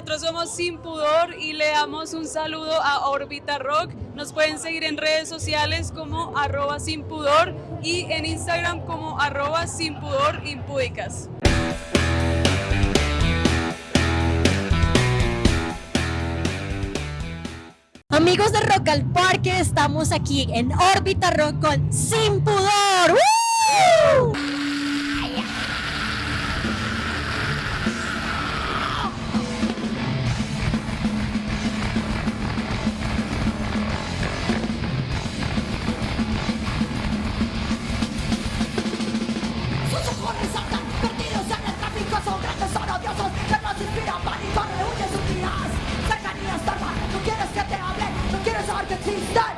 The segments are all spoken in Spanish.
nosotros somos Sin Pudor y le damos un saludo a Orbita Rock. Nos pueden seguir en redes sociales como arroba sin pudor y en Instagram como arroba sin pudor impúdicas. Amigos de Rock al Parque, estamos aquí en Órbita Rock con Sin Pudor.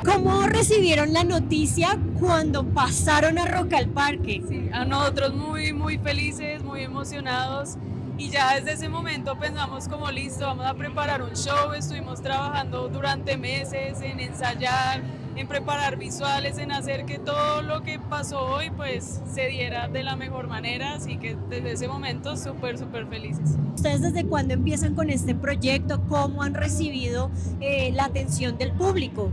¿Cómo recibieron la noticia cuando pasaron a Rock al Parque? Sí, a nosotros muy, muy felices, muy emocionados. Y ya desde ese momento pensamos como listo, vamos a preparar un show, estuvimos trabajando durante meses en ensayar, en preparar visuales, en hacer que todo lo que pasó hoy pues se diera de la mejor manera, así que desde ese momento súper, súper felices. ¿Ustedes desde cuándo empiezan con este proyecto? ¿Cómo han recibido eh, la atención del público?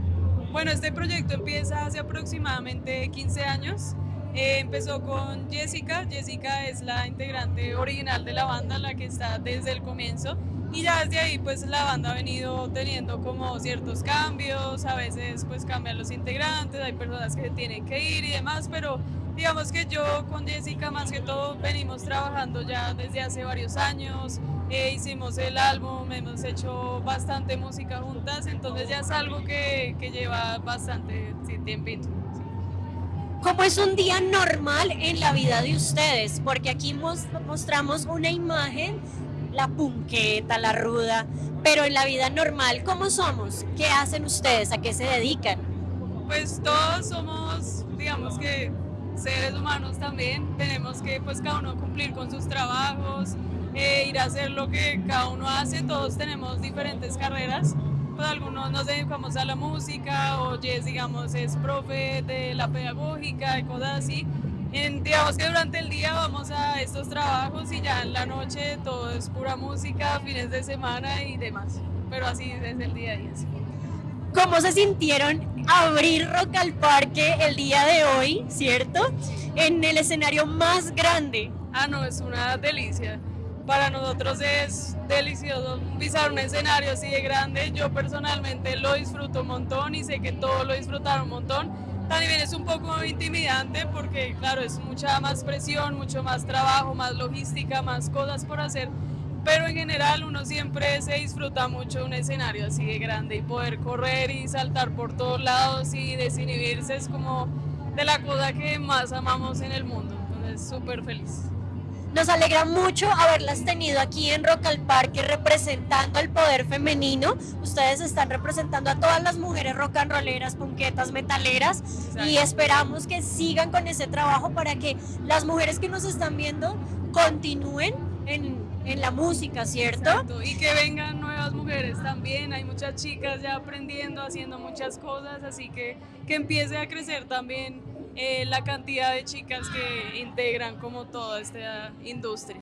Bueno, este proyecto empieza hace aproximadamente 15 años. Eh, empezó con Jessica, Jessica es la integrante original de la banda, la que está desde el comienzo. Y ya desde ahí pues la banda ha venido teniendo como ciertos cambios, a veces pues cambian los integrantes, hay personas que tienen que ir y demás, pero digamos que yo con Jessica más que todo venimos trabajando ya desde hace varios años, eh, hicimos el álbum, hemos hecho bastante música juntas, entonces ya es algo que, que lleva bastante tiempito. ¿Cómo es un día normal en la vida de ustedes? Porque aquí mostramos una imagen, la punqueta, la ruda, pero en la vida normal, ¿cómo somos? ¿Qué hacen ustedes? ¿A qué se dedican? Pues todos somos, digamos que seres humanos también, tenemos que pues cada uno cumplir con sus trabajos, eh, ir a hacer lo que cada uno hace, todos tenemos diferentes carreras, pues algunos nos dedicamos a la música o Jess digamos es profe de la pedagógica y cosas así, en, digamos que durante el día vamos a estos trabajos y ya en la noche todo es pura música, fines de semana y demás, pero así desde el día a día. ¿Cómo se sintieron abrir Rock al Parque el día de hoy, cierto? En el escenario más grande. Ah, no, es una delicia. Para nosotros es delicioso pisar un escenario así de grande. Yo personalmente lo disfruto un montón y sé que todos lo disfrutaron un montón. También es un poco intimidante porque, claro, es mucha más presión, mucho más trabajo, más logística, más cosas por hacer pero en general uno siempre se disfruta mucho un escenario así de grande y poder correr y saltar por todos lados y desinhibirse es como de la cosa que más amamos en el mundo, entonces súper feliz. Nos alegra mucho haberlas tenido aquí en Rock al Parque representando el poder femenino. Ustedes están representando a todas las mujeres rock and rolleras, punquetas, metaleras y esperamos que sigan con ese trabajo para que las mujeres que nos están viendo continúen en en la música, ¿cierto? Y que vengan nuevas mujeres también, hay muchas chicas ya aprendiendo, haciendo muchas cosas, así que que empiece a crecer también eh, la cantidad de chicas que integran como toda esta industria.